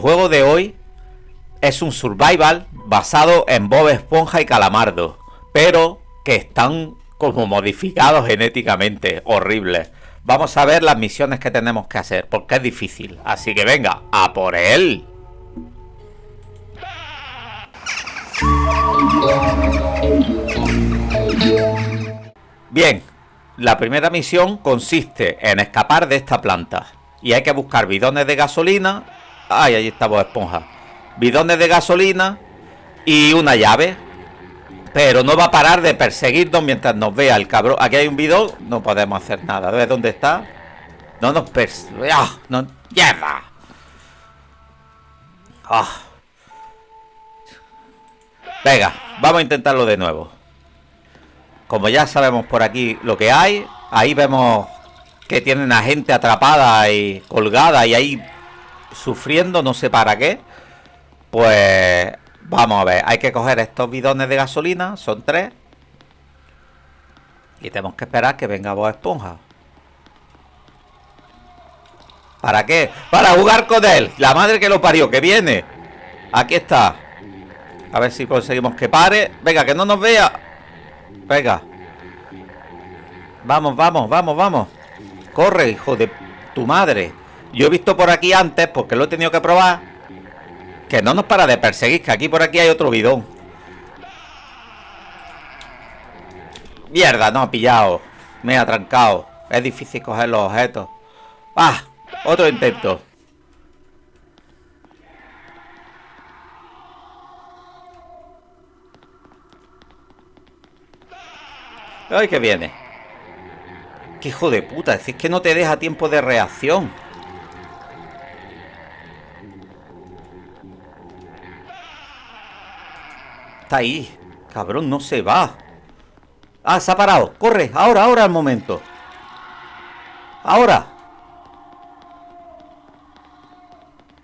Juego de hoy es un survival basado en Bob Esponja y Calamardo, pero que están como modificados genéticamente, horribles. Vamos a ver las misiones que tenemos que hacer, porque es difícil. Así que venga, a por él. Bien, la primera misión consiste en escapar de esta planta. Y hay que buscar bidones de gasolina. Ay, ahí está Bob Esponja. Bidones de gasolina y una llave pero no va a parar de perseguirnos mientras nos vea el cabrón. Aquí hay un bidón, no podemos hacer nada. ¿Ves dónde está? No nos persigue. ¡Ah! ¡No! ¡Mierda! ¡Ah! Venga, vamos a intentarlo de nuevo. Como ya sabemos por aquí lo que hay, ahí vemos que tienen a gente atrapada y colgada y ahí sufriendo, no sé para qué. Pues Vamos a ver, hay que coger estos bidones de gasolina, son tres. Y tenemos que esperar que venga Bob Esponja. ¿Para qué? Para jugar con él. La madre que lo parió, que viene. Aquí está. A ver si conseguimos que pare. Venga, que no nos vea. Venga. Vamos, vamos, vamos, vamos. Corre, hijo de tu madre. Yo he visto por aquí antes, porque lo he tenido que probar que no nos para de perseguir, que aquí por aquí hay otro bidón. Mierda, no, ha pillado. Me ha trancado. Es difícil coger los objetos. ¡Ah! Otro intento. ¡Ay, que viene! ¡Qué hijo de puta! Es que no te deja tiempo de reacción. Está ahí. Cabrón, no se va. Ah, se ha parado. Corre. Ahora, ahora el momento. Ahora.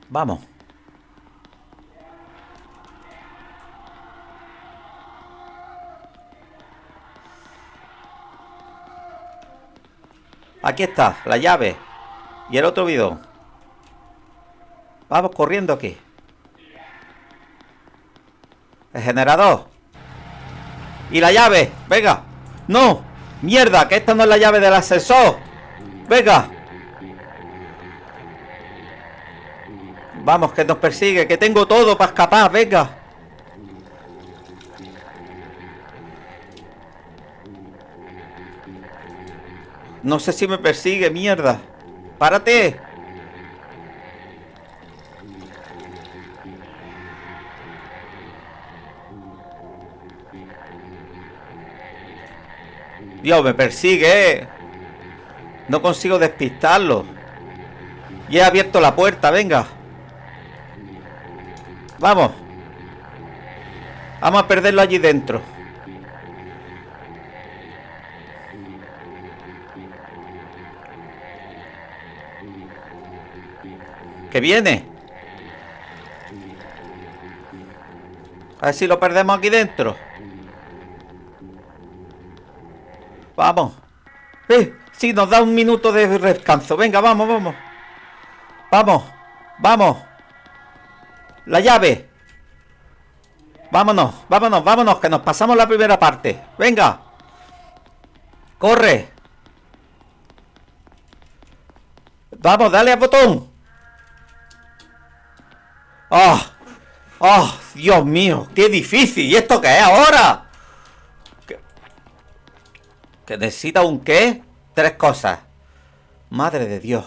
Vamos. Aquí está, la llave. Y el otro bidón. Vamos corriendo aquí. El generador. Y la llave. Venga. No. Mierda, que esta no es la llave del ascensor. Venga. Vamos, que nos persigue. Que tengo todo para escapar. Venga. No sé si me persigue, mierda. ¡Párate! Dios, me persigue. No consigo despistarlo. Y he abierto la puerta, venga. Vamos. Vamos a perderlo allí dentro. Que viene. A ver si lo perdemos aquí dentro. Vamos. Eh, sí, nos da un minuto de descanso. Venga, vamos, vamos. Vamos, vamos. La llave. Vámonos, vámonos, vámonos, que nos pasamos la primera parte. Venga. Corre. Vamos, dale al botón. ¡Oh! ¡Oh! Dios mío! ¡Qué difícil! ¿Y esto qué es ahora? ¿Que necesita un qué? Tres cosas. Madre de Dios.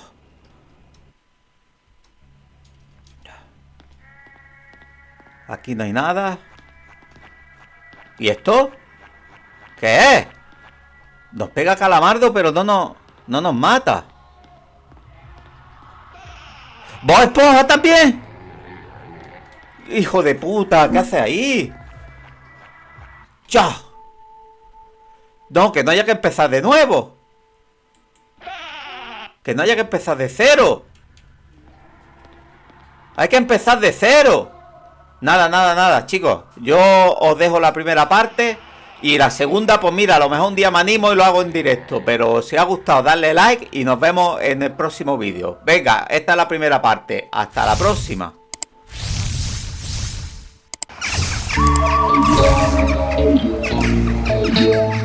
Aquí no hay nada. ¿Y esto? ¿Qué es? Nos pega calamardo, pero no nos, no nos mata. ¿Vos esponja también? Hijo de puta, ¿qué hace ahí? ¡Chao! No, que no haya que empezar de nuevo. Que no haya que empezar de cero. Hay que empezar de cero. Nada, nada, nada, chicos. Yo os dejo la primera parte. Y la segunda, pues mira, a lo mejor un día me animo y lo hago en directo. Pero si os ha gustado, darle like y nos vemos en el próximo vídeo. Venga, esta es la primera parte. Hasta la próxima. Thank you.